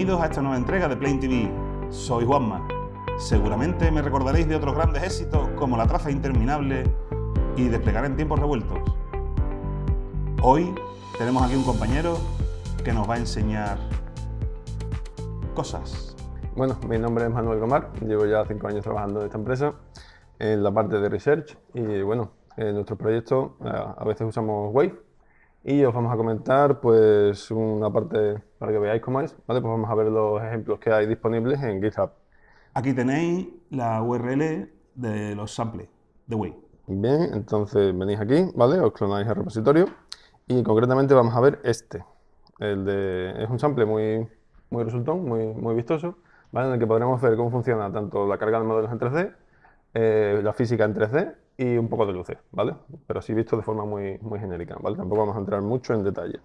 Bienvenidos a esta nueva entrega de Plain TV. Soy Juanma. Seguramente me recordaréis de otros grandes éxitos como La traza interminable y Desplegar en tiempos revueltos. Hoy tenemos aquí un compañero que nos va a enseñar cosas. Bueno, mi nombre es Manuel Gomar, llevo ya cinco años trabajando en esta empresa en la parte de research y bueno, en nuestro proyecto eh, a veces usamos Wave y os vamos a comentar pues una parte para que veáis cómo es, ¿vale? Pues vamos a ver los ejemplos que hay disponibles en GitHub. Aquí tenéis la URL de los samples de Wave. Bien, entonces venís aquí, ¿vale? Os clonáis el repositorio y concretamente vamos a ver este. El de, es un sample muy, muy resultón, muy, muy vistoso, ¿vale? En el que podremos ver cómo funciona tanto la carga de modelos en 3D, eh, la física en 3D y un poco de luces, ¿vale? Pero así visto de forma muy, muy genérica, ¿vale? Tampoco vamos a entrar mucho en detalle.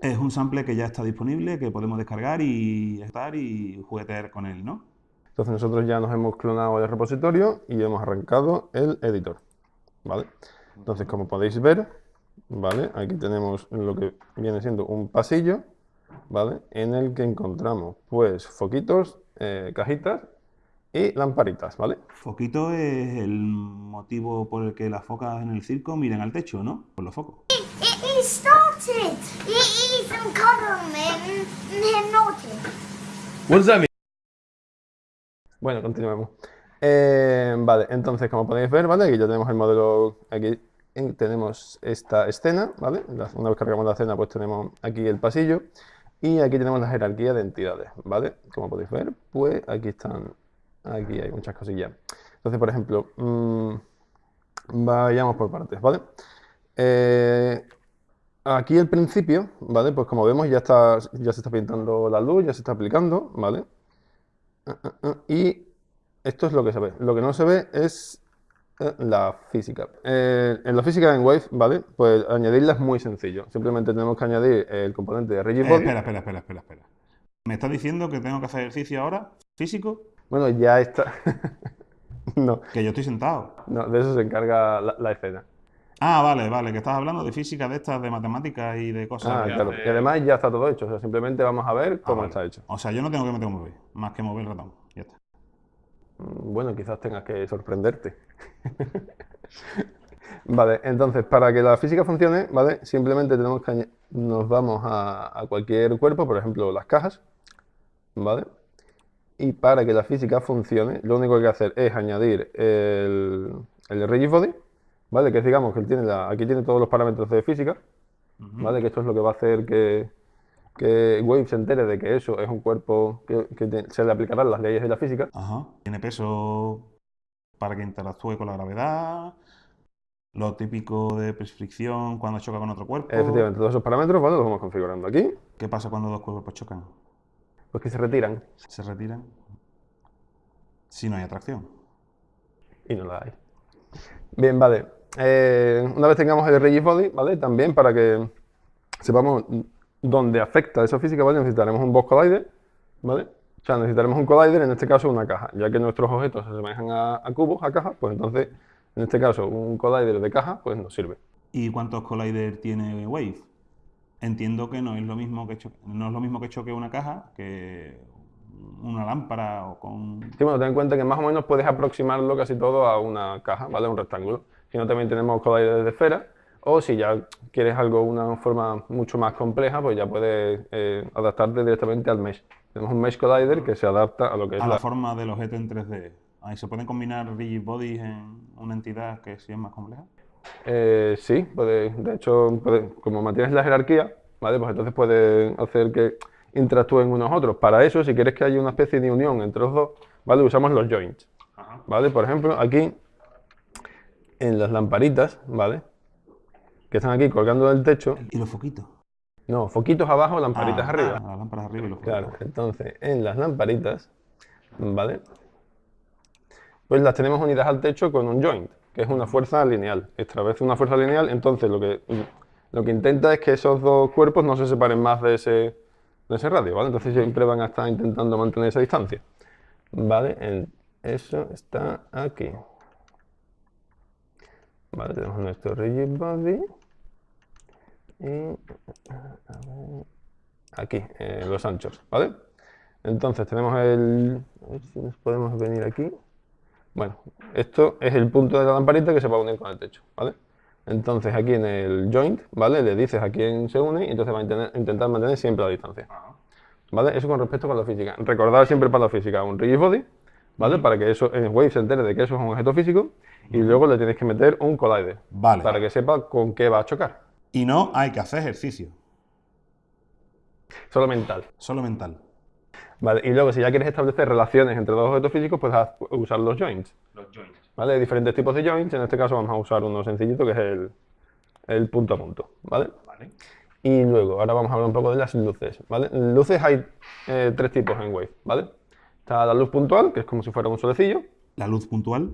Es un sample que ya está disponible, que podemos descargar y estar y juguetear con él, ¿no? Entonces nosotros ya nos hemos clonado el repositorio y hemos arrancado el editor, ¿vale? Entonces, como podéis ver, ¿vale? Aquí tenemos lo que viene siendo un pasillo, ¿vale? En el que encontramos, pues, foquitos, eh, cajitas y lamparitas, ¿vale? Foquito es el motivo por el que las focas en el circo miran al techo, ¿no? Por los focos. Bueno, continuemos. Eh, vale, entonces, como podéis ver, ¿vale? Aquí ya tenemos el modelo, aquí en- tenemos esta escena, ¿vale? Una vez cargamos la escena, pues tenemos aquí el pasillo y aquí tenemos la jerarquía de entidades, ¿vale? Como podéis ver, pues aquí están, aquí hay muchas cosillas. Entonces, por ejemplo, mm, vayamos por partes, ¿vale? Eh, aquí el principio, ¿vale? Pues como vemos ya está, ya se está pintando la luz, ya se está aplicando, ¿vale? Y esto es lo que se ve. Lo que no se ve es eh, la física. Eh, en la física en Wave, ¿vale? Pues añadirla es muy sencillo. Simplemente tenemos que añadir el componente de Eh, Rigidbody. espera, espera, espera, espera, espera. ¿Me estás diciendo que tengo que hacer ejercicio ahora, físico? Bueno, ya está. No, Que yo estoy sentado. no, de eso se encarga la, la escena. Ah, vale, vale, que estás hablando de física de estas, de matemáticas y de cosas. Ah, claro. hace- Y además ya está todo hecho. O sea, simplemente vamos a ver Ah, cómo vale. está hecho. O sea, yo no tengo que meter un mover, más que mover el ratón. Ya está. Mm, Bueno, quizás tengas que sorprenderte. Vale, entonces, para que la física funcione, ¿vale? Simplemente tenemos que añ- nos vamos a, a cualquier cuerpo, por ejemplo, las cajas, ¿vale? Y para que la física funcione, lo único que hay que hacer es añadir el, el rigid body, ¿vale? Que digamos, que él tiene la- aquí tiene todos los parámetros de física, ¿vale? Que esto es lo que va a hacer que, que Wave se entere de que eso es un cuerpo que, que te- se le aplicarán las leyes de la física. Ajá. Tiene peso para que interactúe con la gravedad, lo típico de fricción cuando choca con otro cuerpo. Efectivamente, todos esos parámetros, ¿vale? Los vamos configurando aquí, ¿Qué pasa cuando dos cuerpos chocan? Pues que se retiran Se retiran si no hay atracción. y no la hay. Bien, vale. Eh, una vez tengamos el rigid body, ¿vale? También para que sepamos dónde afecta esa física, ¿vale? Necesitaremos un box collider, ¿vale? O sea, necesitaremos un collider, en este caso una caja, ya que nuestros objetos se asemejan a, a cubos, a cajas, pues entonces, en este caso, un collider de caja, pues nos sirve. ¿Y cuántos collider tiene Wave? Entiendo que no es lo mismo que choque, no es lo mismo que choque una caja que una lámpara o con Sí, bueno, ten en cuenta que más o menos puedes aproximarlo casi todo a una caja, ¿vale? Un rectángulo. Si no, también tenemos colliders de esfera. O si ya quieres algo, una forma mucho más compleja, pues ya puedes eh, adaptarte directamente al mesh. Tenemos un mesh collider que se adapta a lo que es a la... la forma del objeto en 3D. Ahí se pueden combinar rigid bodies en una entidad que sí es más compleja. Eh, sí, puede, de hecho, puede- como mantienes la jerarquía, ¿vale? Pues entonces puedes hacer que interactúen unos otros. Para eso, si quieres que haya una especie de unión entre los dos, ¿vale? Usamos los joints. ¿Vale? Por ejemplo, aquí, en las lamparitas, ¿vale? Que están aquí colgando del techo. ¿Y los foquitos? No, foquitos abajo, lamparitas Ah, arriba. ah, las lámparas arriba y los foquitos. Claro, entonces, en las lamparitas, ¿vale? Pues las tenemos unidas al techo con un joint, que es una fuerza lineal. Establece una fuerza lineal, entonces lo que, lo que intenta es que esos dos cuerpos no se separen más de ese, de ese radio, ¿vale? Entonces siempre van a estar intentando mantener esa distancia. ¿Vale? Eso está aquí. Vale, tenemos nuestro rigid body. Y aquí, eh, los anchos, ¿vale? Entonces tenemos el... A ver si nos podemos venir aquí. Bueno, esto es el punto de la lamparita que se va a unir con el techo, ¿vale? Entonces aquí en el joint, ¿vale? Le dices a quién se une y entonces va a intentar- intentar mantener siempre la distancia. ¿Vale? Eso con respecto a la física. Recordad siempre para la física un rigid body, ¿vale? Para que eso, en Wave se entere de que eso es un objeto físico y luego le tienes que meter un collider. Vale. Para que sepa con qué va a chocar. Y no hay que hacer ejercicio, Solo mental. solo mental. Vale, y luego si ya quieres establecer relaciones entre dos objetos físicos, pues haz- usar los joints. Los joints. ¿Vale? Hay diferentes tipos de joints, en este caso vamos a usar uno sencillito que es el, el punto a punto, ¿vale? Vale. Y luego, ahora vamos a hablar un poco de las luces, ¿vale? Luces hay eh, tres tipos en Wave, ¿vale? Está la luz puntual, que es como si fuera un solecillo, La luz puntual.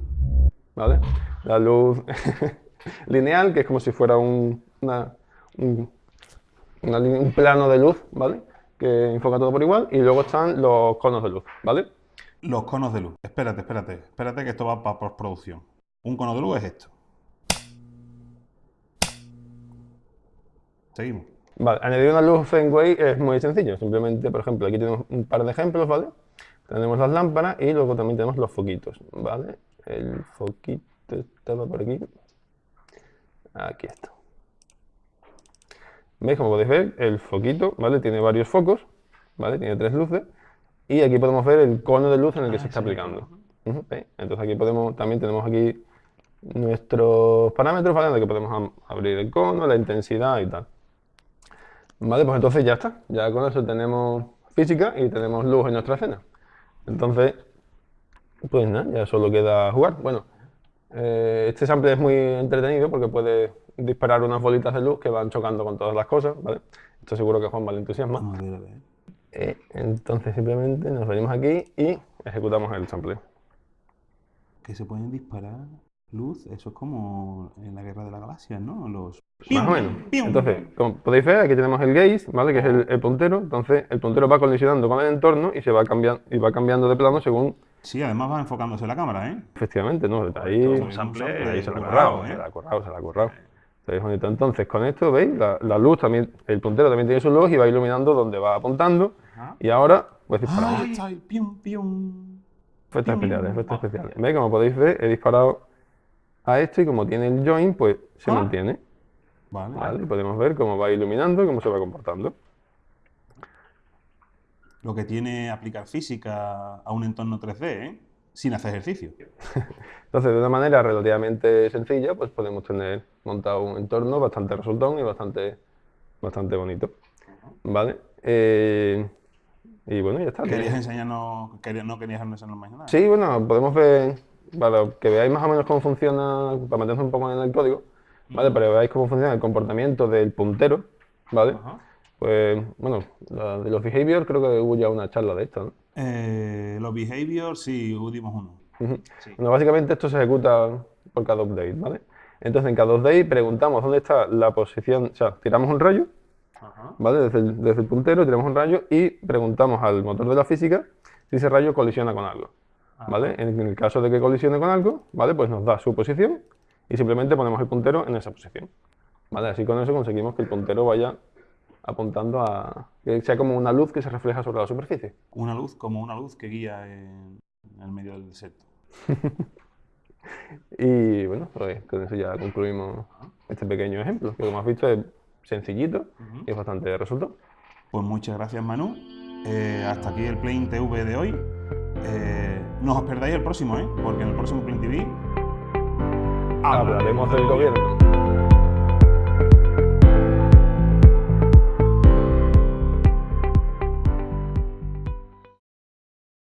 ¿vale? La luz lineal, que es como si fuera un, una- un, una línea- un plano de luz, ¿vale? Que enfoca todo por igual. Y luego están los conos de luz, ¿vale? Los conos de luz. Espérate, espérate. Espérate que esto va para postproducción. Un cono de luz es esto. Seguimos. Vale, añadir una luz en Wave es muy sencillo. Simplemente, por ejemplo, aquí tenemos un par de ejemplos, ¿vale? Tenemos las lámparas y luego también tenemos los foquitos, ¿vale? El foquito estaba por aquí. Aquí está. ¿Veis? Como podéis ver, el foquito, ¿vale? Tiene varios focos, ¿vale? Tiene tres luces. Y aquí podemos ver el cono de luz en el que se está aplicando. ¿veis? Entonces aquí podemos, también tenemos aquí nuestros parámetros, ¿vale? En el que podemos abrir el cono, la intensidad y tal. Vale, pues entonces ya está. Ya con eso tenemos física y tenemos luz en nuestra escena. Entonces, pues nada, ya solo queda jugar. Bueno, eh, este sample es muy entretenido porque puede disparar unas bolitas de luz que van chocando con todas las cosas, ¿vale? Esto seguro que a Juan le entusiasma. Vamos a ver, a ver. Eh, entonces simplemente nos venimos aquí y ejecutamos el sample. Que se pueden disparar luz. Eso es como en la guerra de las galaxias, ¿no? Los. Más o menos. Entonces, como podéis ver, aquí tenemos el gaze, ¿vale? Que es el, el puntero. Entonces, el puntero va colisionando con el entorno y se va cambiando, y va cambiando de plano según Sí, además va enfocándose la cámara, ¿eh? Efectivamente, ¿no? Ahí, es un ahí sample se la ha currado, currado, ¿eh? se la ha currado, se la ha currado. Entonces, con esto, ¿veis? La, la luz también, el puntero también tiene su luz y va iluminando donde va apuntando. Ajá. Y ahora, pues disparamos. Ahí está el pium, pium. Efectos especiales, efectos especiales. ¿Veis? Como podéis ver, he disparado a esto y como tiene el join, pues se Ah. mantiene. Vale. ¿vale? Y podemos ver cómo va iluminando y cómo se va comportando. Lo que tiene aplicar física a un entorno 3D, ¿eh? Sin hacer ejercicio. Entonces, de una manera relativamente sencilla, pues podemos tener montado un entorno bastante resultón y bastante, bastante bonito. ¿Vale? Eh, y bueno, ya está. ¿Querías enseñarnos, querías- no querías enseñarnos más nada? Sí, bueno, podemos ver, para que veáis más o menos cómo funciona, para meternos un poco en el código, ¿vale? Para que veáis cómo funciona el comportamiento del puntero, ¿vale? Ajá. Pues, bueno, la de los behavior creo que hubo ya una charla de esto, ¿no? Eh, los behaviors, sí, dimos uno. Sí. Bueno, básicamente esto se ejecuta por cada update, ¿vale? Entonces en cada update preguntamos dónde está la posición, o sea, tiramos un rayo, Ajá. ¿vale? Desde el, desde el puntero tiramos un rayo y preguntamos al motor de la física si ese rayo colisiona con algo, ¿vale? En el caso de que colisione con algo, ¿vale? Pues nos da su posición y simplemente ponemos el puntero en esa posición, ¿vale? Así con eso conseguimos que el puntero vaya apuntando a... que sea como una luz que se refleja sobre la superficie. Una luz como una luz que guía en, en el medio del desierto. Y bueno, pues con eso ya concluimos este pequeño ejemplo, que como has visto es sencillito y es bastante resultado. Pues muchas gracias, Manu. Eh, hasta aquí el Plane TV de hoy. Eh, no os perdáis el próximo, ¿eh? Porque en el próximo Plane TV Hablaremos del gobierno.